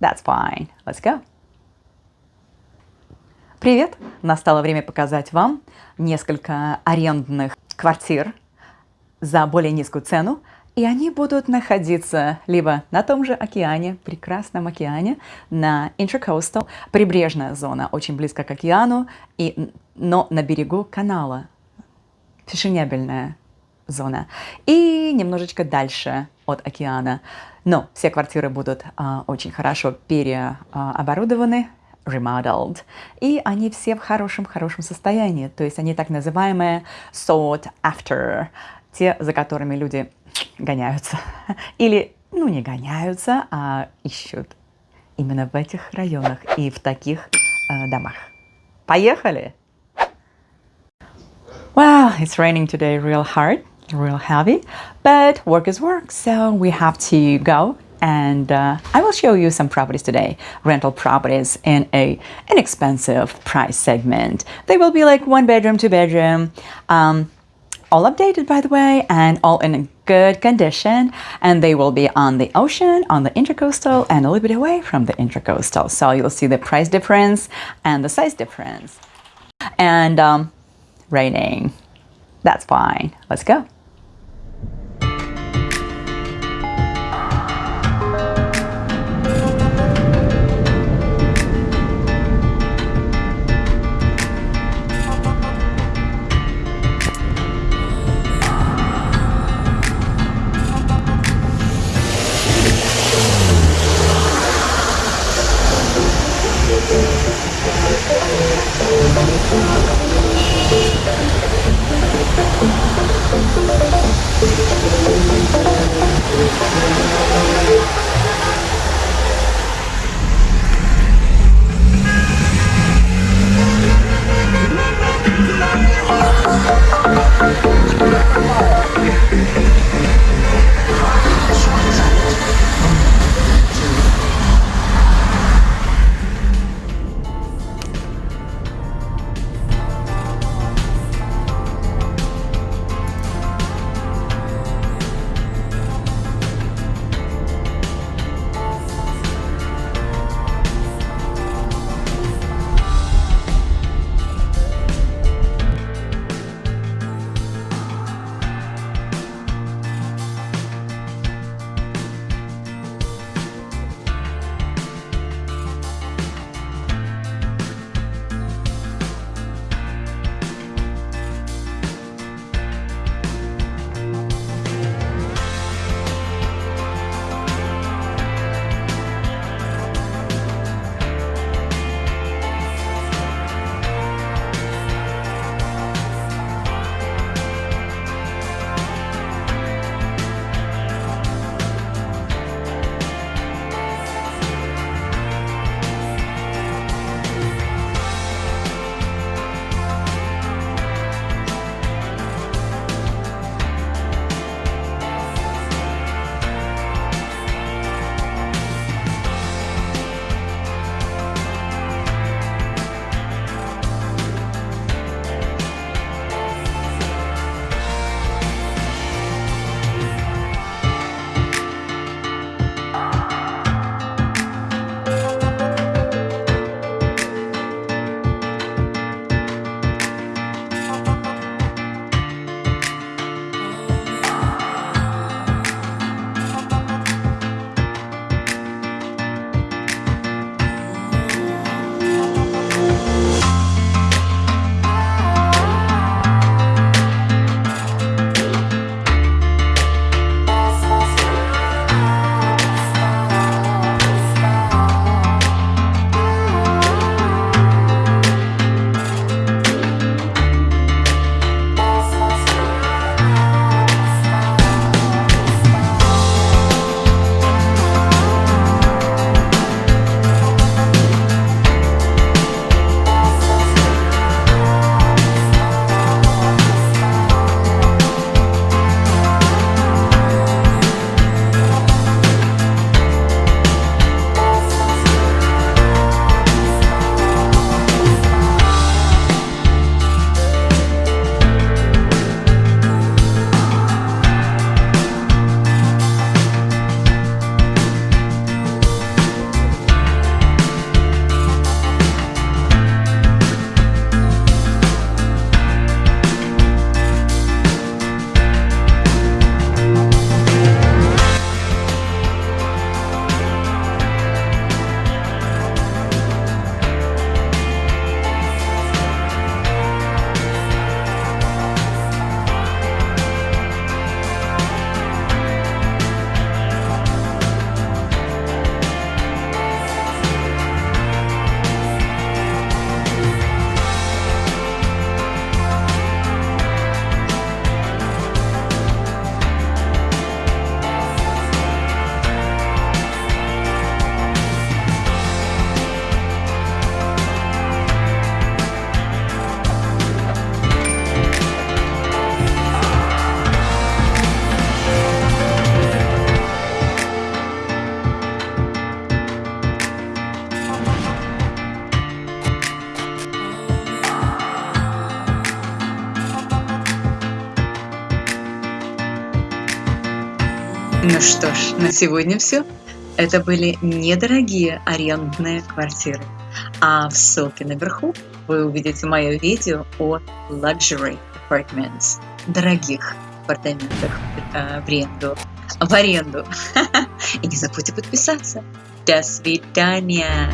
That's fine. Let's go. Привет! Настало время показать вам несколько арендных квартир за более низкую цену, и они будут находиться либо на том же океане, прекрасном океане, на Intracoastal, прибрежная зона, очень близко к океану, и, но на берегу канала, фешенебельная зона, и немножечко дальше от океана. Но все квартиры будут а, очень хорошо переоборудованы, remodeled, и они все в хорошем-хорошем состоянии, то есть они так называемые sought after, те, за которыми люди гоняются. Или, ну, не гоняются, а ищут именно в этих районах и в таких э, домах. Поехали! Well, it's raining today real hard, real heavy, but work is work, so we have to go and uh, I will show you some properties today, rental properties in a inexpensive price segment. They will be like one bedroom, two bedroom, um, all updated by the way, and all in good condition. And they will be on the ocean, on the intercoastal, and a little bit away from the intercoastal. So you'll see the price difference and the size difference. And um, raining, that's fine. Let's go. We'll be right back. Ну что ж, на сегодня все. Это были недорогие арендные квартиры. А в ссылке наверху вы увидите мое видео о luxury apartments, дорогих апартаментах э, в аренду. В аренду. И не забудьте подписаться. До свидания.